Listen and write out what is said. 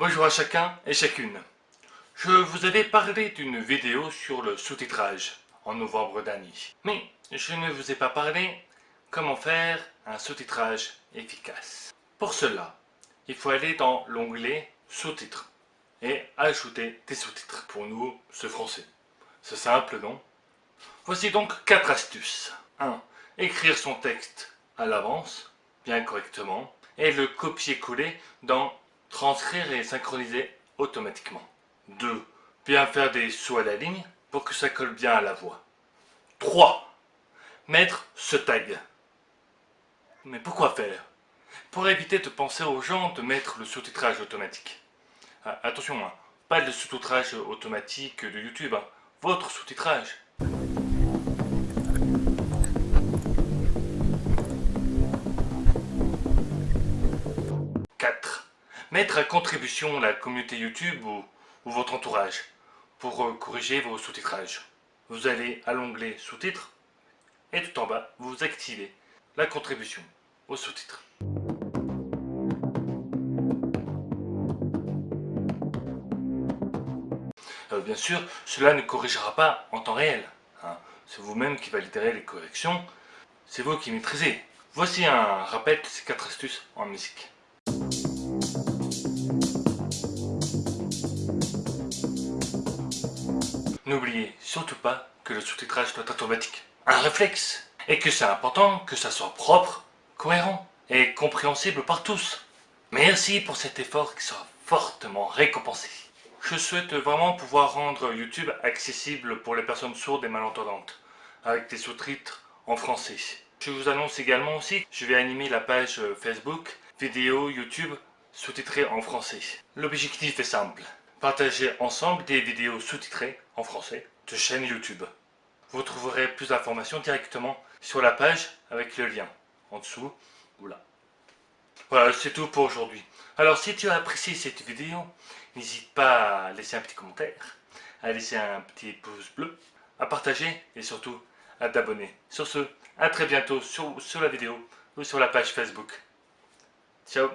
Bonjour à chacun et chacune. Je vous avais parlé d'une vidéo sur le sous-titrage en novembre dernier. Mais je ne vous ai pas parlé comment faire un sous-titrage efficace. Pour cela, il faut aller dans l'onglet sous-titres et ajouter des sous-titres. Pour nous, ce français. C'est simple, non? Voici donc 4 astuces. 1. Écrire son texte à l'avance, bien correctement, et le copier-coller dans transcrire et synchroniser automatiquement. 2. Bien faire des sauts à la ligne pour que ça colle bien à la voix. 3. Mettre ce tag. Mais pourquoi faire? Pour éviter de penser aux gens de mettre le sous-titrage automatique. Ah, attention, hein, pas le sous-titrage automatique de YouTube, hein. votre sous-titrage. Mettre à contribution la communauté YouTube ou, votre entourage pour euh, corriger vos sous-titrages. Vous allez à l'onglet sous-titres et tout en bas, vous activez la contribution aux sous-titres. Euh, bien sûr, cela ne corrigera pas en temps réel. Hein. C'est vous-même qui validerez les corrections. C'est vous qui maîtrisez. Voici un rappel de ces quatre astuces en musique. N'oubliez surtout pas que le sous-titrage doit être automatique. Un réflexe Et que c'est important que ça soit propre, cohérent et compréhensible par tous. Merci pour cet effort qui sera fortement récompensé. Je souhaite vraiment pouvoir rendre YouTube accessible pour les personnes sourdes et malentendantes, avec des sous-titres en français. Je vous annonce également aussi que je vais animer la page Facebook, vidéo YouTube sous-titrée en français. L'objectif est simple, partager ensemble des vidéos sous-titrées en français de chaîne YouTube. Vous trouverez plus d'informations directement sur la page avec le lien en dessous ou là. Voilà, c'est tout pour aujourd'hui. Alors si tu as apprécié cette vidéo, n'hésite pas à laisser un petit commentaire, à laisser un petit pouce bleu, à partager et surtout à t'abonner. Sur ce, à très bientôt sur, sur la vidéo ou sur la page Facebook. Ciao